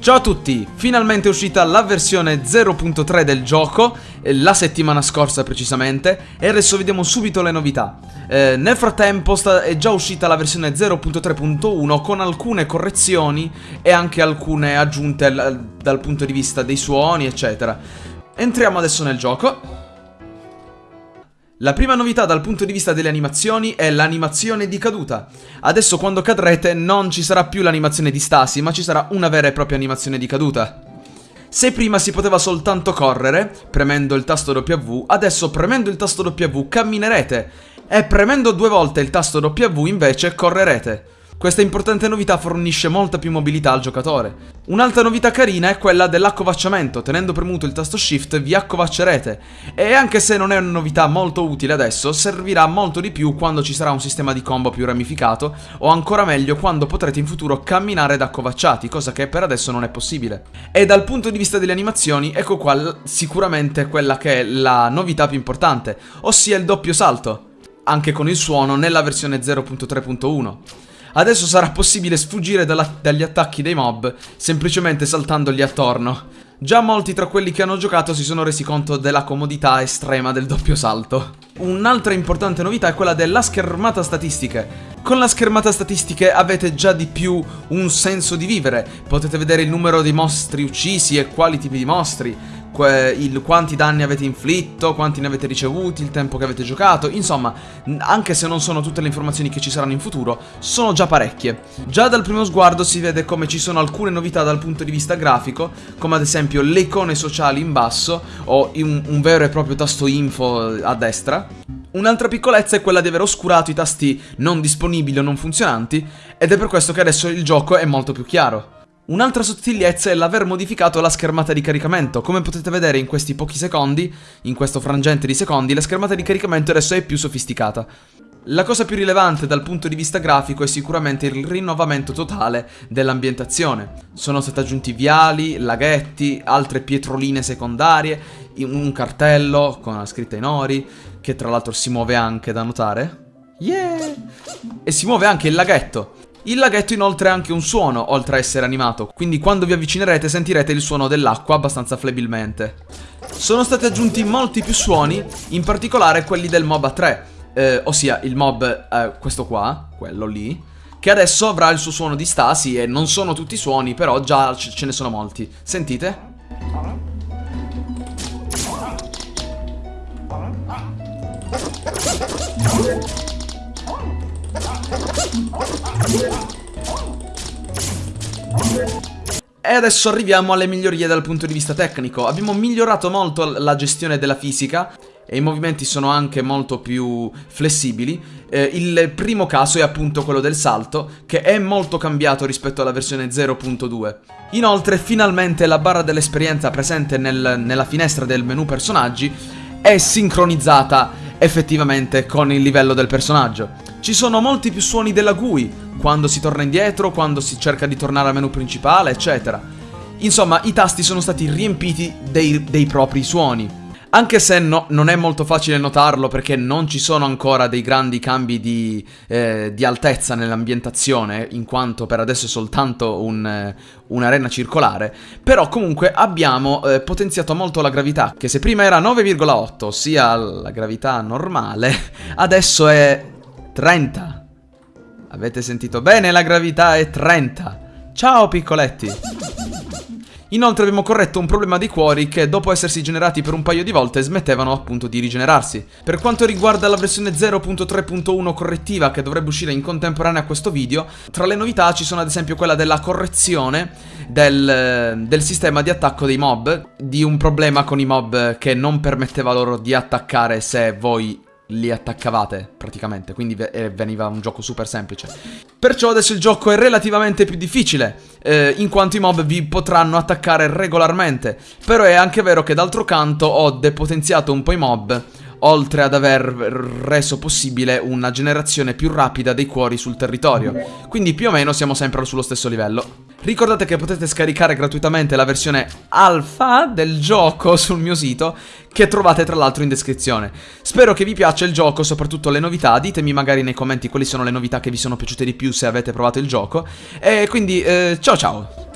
Ciao a tutti, finalmente è uscita la versione 0.3 del gioco, eh, la settimana scorsa precisamente, e adesso vediamo subito le novità. Eh, nel frattempo è già uscita la versione 0.3.1 con alcune correzioni e anche alcune aggiunte dal punto di vista dei suoni, eccetera. Entriamo adesso nel gioco. La prima novità dal punto di vista delle animazioni è l'animazione di caduta. Adesso quando cadrete non ci sarà più l'animazione di stasi, ma ci sarà una vera e propria animazione di caduta. Se prima si poteva soltanto correre, premendo il tasto W, adesso premendo il tasto W camminerete e premendo due volte il tasto W invece correrete. Questa importante novità fornisce molta più mobilità al giocatore. Un'altra novità carina è quella dell'accovacciamento, tenendo premuto il tasto Shift vi accovaccerete. E anche se non è una novità molto utile adesso, servirà molto di più quando ci sarà un sistema di combo più ramificato, o ancora meglio quando potrete in futuro camminare da accovacciati, cosa che per adesso non è possibile. E dal punto di vista delle animazioni, ecco qua sicuramente quella che è la novità più importante, ossia il doppio salto anche con il suono nella versione 0.3.1. Adesso sarà possibile sfuggire dalla, dagli attacchi dei mob semplicemente saltandogli attorno. Già molti tra quelli che hanno giocato si sono resi conto della comodità estrema del doppio salto. Un'altra importante novità è quella della schermata statistiche. Con la schermata statistiche avete già di più un senso di vivere, potete vedere il numero di mostri uccisi e quali tipi di mostri, il, quanti danni avete inflitto, quanti ne avete ricevuti, il tempo che avete giocato, insomma, anche se non sono tutte le informazioni che ci saranno in futuro, sono già parecchie. Già dal primo sguardo si vede come ci sono alcune novità dal punto di vista grafico, come ad esempio le icone sociali in basso o un, un vero e proprio tasto info a destra. Un'altra piccolezza è quella di aver oscurato i tasti non disponibili o non funzionanti, ed è per questo che adesso il gioco è molto più chiaro. Un'altra sottigliezza è l'aver modificato la schermata di caricamento. Come potete vedere in questi pochi secondi, in questo frangente di secondi, la schermata di caricamento adesso è più sofisticata. La cosa più rilevante dal punto di vista grafico è sicuramente il rinnovamento totale dell'ambientazione. Sono stati aggiunti viali, laghetti, altre pietroline secondarie, un cartello con la scritta in ori, che tra l'altro si muove anche da notare. Yeah! E si muove anche il laghetto. Il laghetto inoltre ha anche un suono, oltre a essere animato, quindi quando vi avvicinerete sentirete il suono dell'acqua abbastanza flebilmente. Sono stati aggiunti molti più suoni, in particolare quelli del mob A3, eh, ossia il mob, eh, questo qua, quello lì, che adesso avrà il suo suono di stasi e non sono tutti suoni, però già ce ne sono molti. Sentite? E adesso arriviamo alle migliorie dal punto di vista tecnico. Abbiamo migliorato molto la gestione della fisica e i movimenti sono anche molto più flessibili. Eh, il primo caso è appunto quello del salto, che è molto cambiato rispetto alla versione 0.2. Inoltre, finalmente la barra dell'esperienza presente nel, nella finestra del menu personaggi è sincronizzata effettivamente con il livello del personaggio. Ci sono molti più suoni della GUI, quando si torna indietro, quando si cerca di tornare al menu principale, eccetera. Insomma, i tasti sono stati riempiti dei, dei propri suoni. Anche se no, non è molto facile notarlo perché non ci sono ancora dei grandi cambi di, eh, di altezza nell'ambientazione, in quanto per adesso è soltanto eh, un'arena un circolare, però comunque abbiamo eh, potenziato molto la gravità, che se prima era 9,8, ossia la gravità normale, adesso è 30. Avete sentito bene, la gravità è 30. Ciao piccoletti! Inoltre abbiamo corretto un problema di cuori che dopo essersi generati per un paio di volte smettevano appunto di rigenerarsi. Per quanto riguarda la versione 0.3.1 correttiva che dovrebbe uscire in contemporanea a questo video, tra le novità ci sono ad esempio quella della correzione del, del sistema di attacco dei mob, di un problema con i mob che non permetteva loro di attaccare se voi li attaccavate praticamente, quindi eh, veniva un gioco super semplice. Perciò adesso il gioco è relativamente più difficile, eh, in quanto i mob vi potranno attaccare regolarmente, però è anche vero che d'altro canto ho depotenziato un po' i mob, oltre ad aver reso possibile una generazione più rapida dei cuori sul territorio, quindi più o meno siamo sempre sullo stesso livello. Ricordate che potete scaricare gratuitamente la versione alfa del gioco sul mio sito che trovate tra l'altro in descrizione. Spero che vi piaccia il gioco, soprattutto le novità, ditemi magari nei commenti quali sono le novità che vi sono piaciute di più se avete provato il gioco. E quindi eh, ciao ciao!